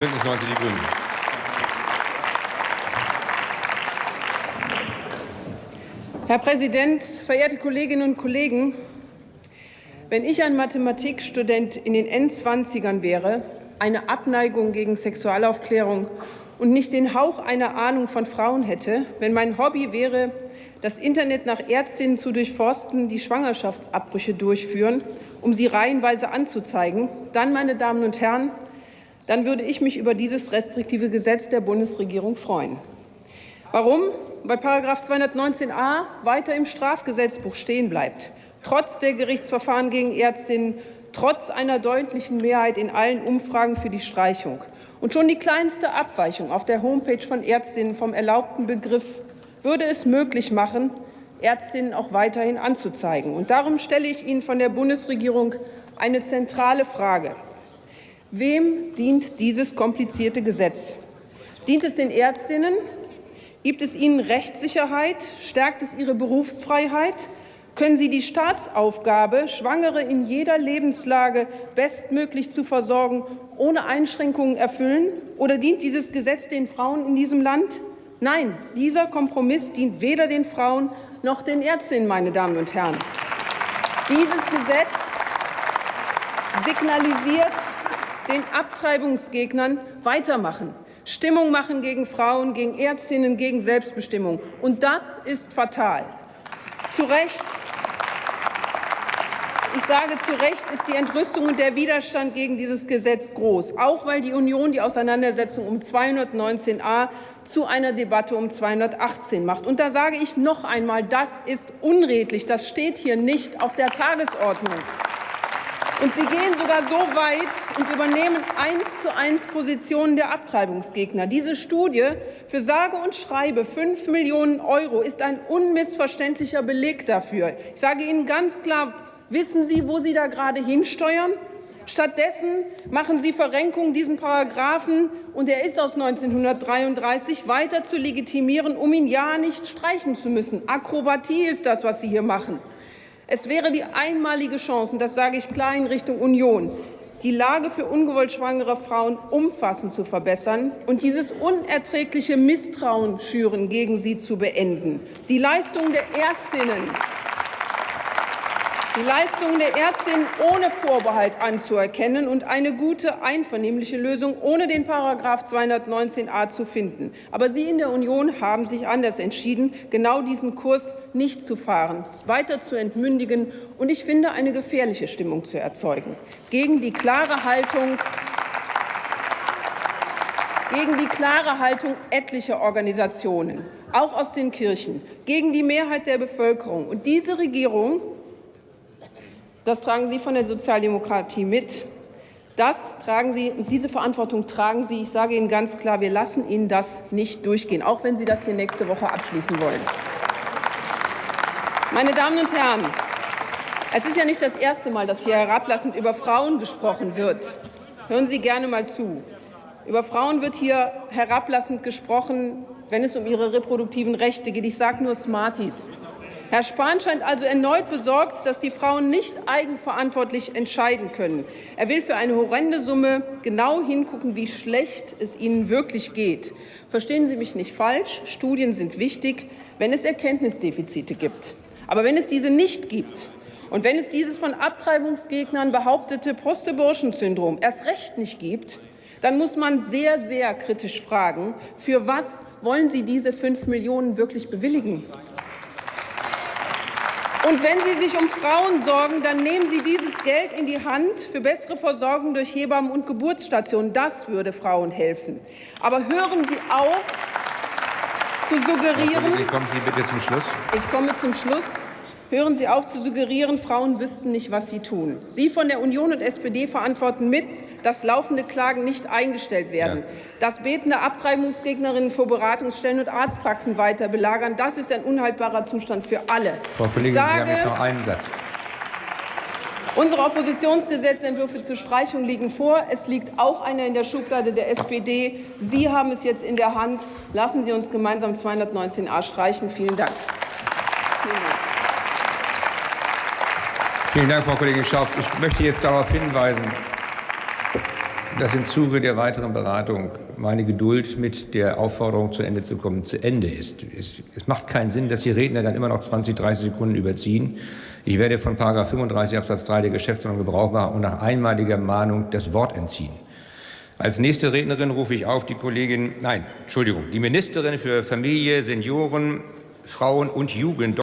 Bündnis 90 Die Grünen. Herr Präsident, verehrte Kolleginnen und Kollegen! Wenn ich ein Mathematikstudent in den Endzwanzigern wäre, eine Abneigung gegen Sexualaufklärung und nicht den Hauch einer Ahnung von Frauen hätte, wenn mein Hobby wäre, das Internet nach Ärztinnen zu durchforsten, die Schwangerschaftsabbrüche durchführen, um sie reihenweise anzuzeigen, dann, meine Damen und Herren, dann würde ich mich über dieses restriktive Gesetz der Bundesregierung freuen. Warum? Weil § 219a weiter im Strafgesetzbuch stehen bleibt, trotz der Gerichtsverfahren gegen Ärztinnen, trotz einer deutlichen Mehrheit in allen Umfragen für die Streichung. Und schon die kleinste Abweichung auf der Homepage von Ärztinnen vom erlaubten Begriff würde es möglich machen, Ärztinnen auch weiterhin anzuzeigen. Und darum stelle ich Ihnen von der Bundesregierung eine zentrale Frage. Wem dient dieses komplizierte Gesetz? Dient es den Ärztinnen? Gibt es ihnen Rechtssicherheit? Stärkt es ihre Berufsfreiheit? Können Sie die Staatsaufgabe, Schwangere in jeder Lebenslage bestmöglich zu versorgen, ohne Einschränkungen erfüllen? Oder dient dieses Gesetz den Frauen in diesem Land? Nein, dieser Kompromiss dient weder den Frauen noch den Ärztinnen, meine Damen und Herren. Dieses Gesetz signalisiert den Abtreibungsgegnern weitermachen, Stimmung machen gegen Frauen, gegen Ärztinnen, gegen Selbstbestimmung. Und das ist fatal. Zu Recht ich sage zu Recht ist die Entrüstung und der Widerstand gegen dieses Gesetz groß, auch weil die Union die Auseinandersetzung um 219a zu einer Debatte um 218 macht. Und da sage ich noch einmal, das ist unredlich. Das steht hier nicht auf der Tagesordnung. Und Sie gehen sogar so weit und übernehmen eins zu eins Positionen der Abtreibungsgegner. Diese Studie für sage und schreibe 5 Millionen Euro ist ein unmissverständlicher Beleg dafür. Ich sage Ihnen ganz klar, wissen Sie, wo Sie da gerade hinsteuern? Stattdessen machen Sie Verrenkung diesen Paragraphen, und er ist aus 1933, weiter zu legitimieren, um ihn ja nicht streichen zu müssen. Akrobatie ist das, was Sie hier machen. Es wäre die einmalige Chance, und das sage ich klar in Richtung Union, die Lage für ungewollt schwangere Frauen umfassend zu verbessern und dieses unerträgliche Misstrauen schüren gegen sie zu beenden. Die Leistungen der Ärztinnen die Leistungen der Ärztinnen ohne Vorbehalt anzuerkennen und eine gute, einvernehmliche Lösung ohne den § 219a zu finden. Aber Sie in der Union haben sich anders entschieden, genau diesen Kurs nicht zu fahren, weiter zu entmündigen und ich finde, eine gefährliche Stimmung zu erzeugen. Gegen die klare Haltung gegen die klare Haltung etlicher Organisationen, auch aus den Kirchen, gegen die Mehrheit der Bevölkerung. Und diese Regierung das tragen Sie von der Sozialdemokratie mit. Das tragen Sie, diese Verantwortung tragen Sie. Ich sage Ihnen ganz klar, wir lassen Ihnen das nicht durchgehen, auch wenn Sie das hier nächste Woche abschließen wollen. Meine Damen und Herren, es ist ja nicht das erste Mal, dass hier herablassend über Frauen gesprochen wird. Hören Sie gerne mal zu. Über Frauen wird hier herablassend gesprochen, wenn es um ihre reproduktiven Rechte geht. Ich sage nur Smarties. Herr Spahn scheint also erneut besorgt, dass die Frauen nicht eigenverantwortlich entscheiden können. Er will für eine horrende Summe genau hingucken, wie schlecht es ihnen wirklich geht. Verstehen Sie mich nicht falsch, Studien sind wichtig, wenn es Erkenntnisdefizite gibt. Aber wenn es diese nicht gibt, und wenn es dieses von Abtreibungsgegnern behauptete Post-Abortion-Syndrom erst recht nicht gibt, dann muss man sehr, sehr kritisch fragen, für was wollen Sie diese fünf Millionen wirklich bewilligen? Und wenn Sie sich um Frauen sorgen, dann nehmen Sie dieses Geld in die Hand für bessere Versorgung durch Hebammen und Geburtsstationen. Das würde Frauen helfen. Aber hören Sie auf, zu suggerieren. Kommen Sie bitte zum Schluss. Ich komme zum Schluss. Hören Sie auf zu suggerieren, Frauen wüssten nicht, was sie tun. Sie von der Union und SPD verantworten mit, dass laufende Klagen nicht eingestellt werden, ja. dass betende Abtreibungsgegnerinnen vor Beratungsstellen und Arztpraxen weiter belagern. Das ist ein unhaltbarer Zustand für alle. Frau Kollegin, sage, Sie haben jetzt noch einen Satz. Unsere Oppositionsgesetzentwürfe zur Streichung liegen vor. Es liegt auch einer in der Schublade der SPD. Sie haben es jetzt in der Hand. Lassen Sie uns gemeinsam 219a streichen. Vielen Dank. Vielen Dank. Frau Kollegin Schaufs. Ich möchte jetzt darauf hinweisen, dass im Zuge der weiteren Beratung meine Geduld mit der Aufforderung, zu Ende zu kommen, zu Ende ist. Es, es macht keinen Sinn, dass die Redner dann immer noch 20, 30 Sekunden überziehen. Ich werde von 35 Absatz 3 der Geschäftsordnung Gebrauch machen und nach einmaliger Mahnung das Wort entziehen. Als nächste Rednerin rufe ich auf die Kollegin, nein, Entschuldigung, die Ministerin für Familie, Senioren, Frauen und Jugend.